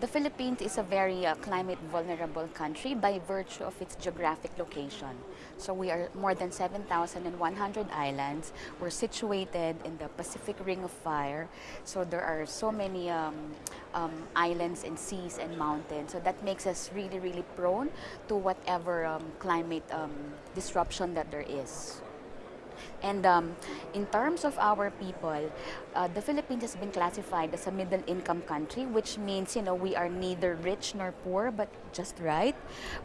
The Philippines is a very uh, climate vulnerable country by virtue of its geographic location. So we are more than 7,100 islands. We're situated in the Pacific Ring of Fire. So there are so many um, um, islands and seas and mountains. So that makes us really, really prone to whatever um, climate um, disruption that there is. And um, in terms of our people, uh, the Philippines has been classified as a middle income country, which means, you know, we are neither rich nor poor, but just right.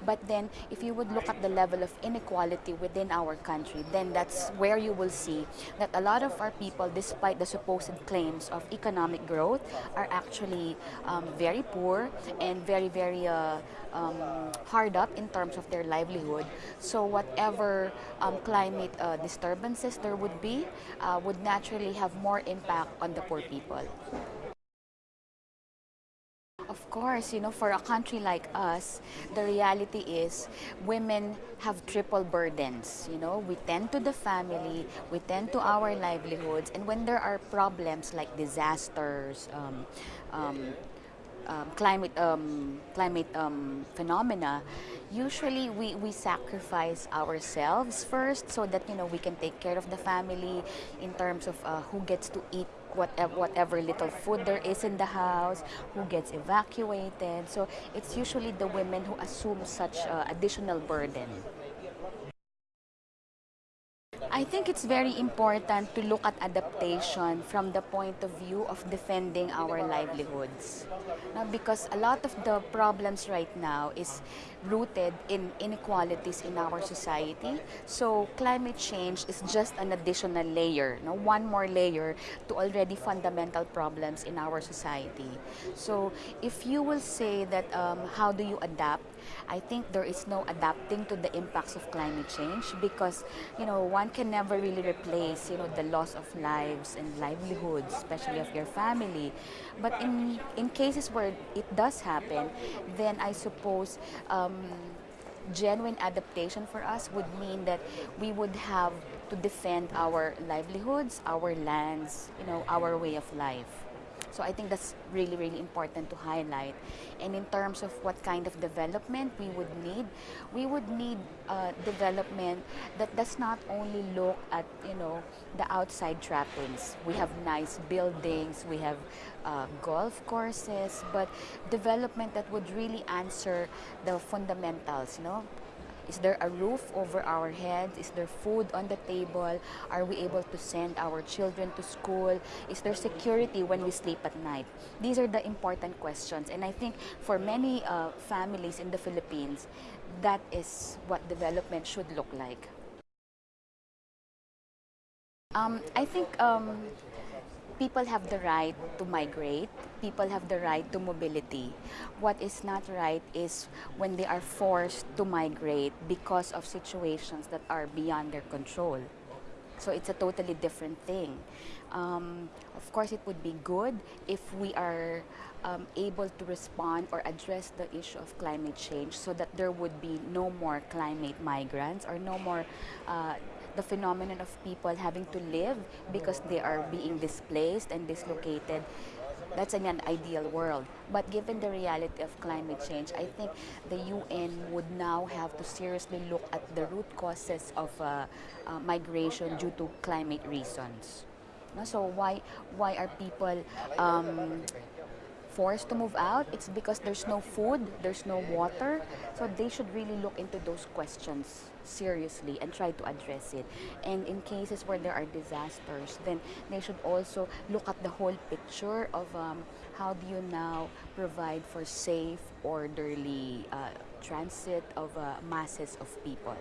But then, if you would look at the level of inequality within our country, then that's where you will see that a lot of our people, despite the supposed claims of economic growth, are actually um, very poor and very, very uh, um, hard up in terms of their livelihood. So whatever um, climate uh, disturbances there would be uh, would naturally have more impact on the poor people. Of course, you know, for a country like us, the reality is women have triple burdens. You know, we tend to the family, we tend to our livelihoods, and when there are problems like disasters, um, um, um, climate um, climate um, phenomena, usually we, we sacrifice ourselves first so that you know we can take care of the family in terms of uh, who gets to eat whatever, whatever little food there is in the house, who gets evacuated. So it's usually the women who assume such uh, additional burden. I think it's very important to look at adaptation from the point of view of defending our livelihoods. Now, because a lot of the problems right now is rooted in inequalities in our society. So climate change is just an additional layer, no? one more layer to already fundamental problems in our society. So if you will say that um, how do you adapt, I think there is no adapting to the impacts of climate change because you know one can never really replace you know the loss of lives and livelihoods, especially of your family. But in in cases where it does happen, then I suppose um, genuine adaptation for us would mean that we would have to defend our livelihoods, our lands, you know, our way of life. So I think that's really, really important to highlight. And in terms of what kind of development we would need, we would need uh, development that does not only look at, you know, the outside trappings. We have nice buildings, we have uh, golf courses, but development that would really answer the fundamentals, you know, is there a roof over our heads? Is there food on the table? Are we able to send our children to school? Is there security when we sleep at night? These are the important questions. And I think for many uh, families in the Philippines, that is what development should look like. Um, I think um, people have the right to migrate, people have the right to mobility. What is not right is when they are forced to migrate because of situations that are beyond their control. So it's a totally different thing. Um, of course, it would be good if we are um, able to respond or address the issue of climate change so that there would be no more climate migrants or no more uh, the phenomenon of people having to live because they are being displaced and dislocated that's an, ideal world. But given the reality of climate change, I think the UN would now have to seriously look at the root causes of uh, uh, migration due to climate reasons. So why why are people um, forced to move out, it's because there's no food, there's no water. So they should really look into those questions seriously and try to address it. And in cases where there are disasters, then they should also look at the whole picture of um, how do you now provide for safe, orderly uh, transit of uh, masses of people.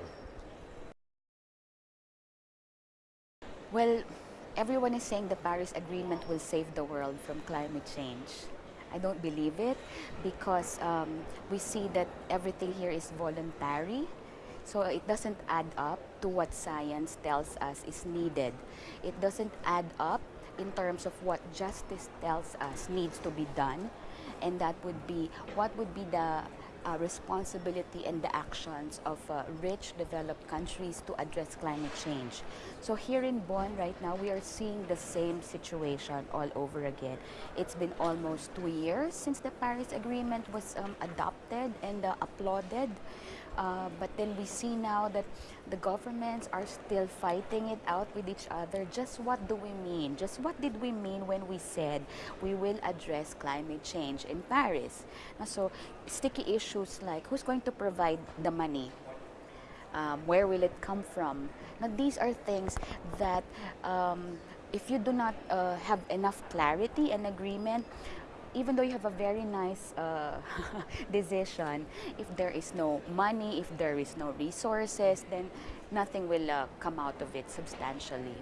Well, everyone is saying the Paris Agreement will save the world from climate change. I don't believe it because um, we see that everything here is voluntary. So it doesn't add up to what science tells us is needed. It doesn't add up in terms of what justice tells us needs to be done. And that would be, what would be the uh, responsibility and the actions of uh, rich developed countries to address climate change. So here in Bonn right now, we are seeing the same situation all over again. It's been almost two years since the Paris Agreement was um, adopted and uh, applauded. Uh, but then we see now that the governments are still fighting it out with each other. Just what do we mean? Just what did we mean when we said we will address climate change in Paris? So sticky issues like who's going to provide the money? Um, where will it come from? Now, these are things that um, if you do not uh, have enough clarity and agreement, even though you have a very nice uh, decision, if there is no money, if there is no resources, then nothing will uh, come out of it substantially.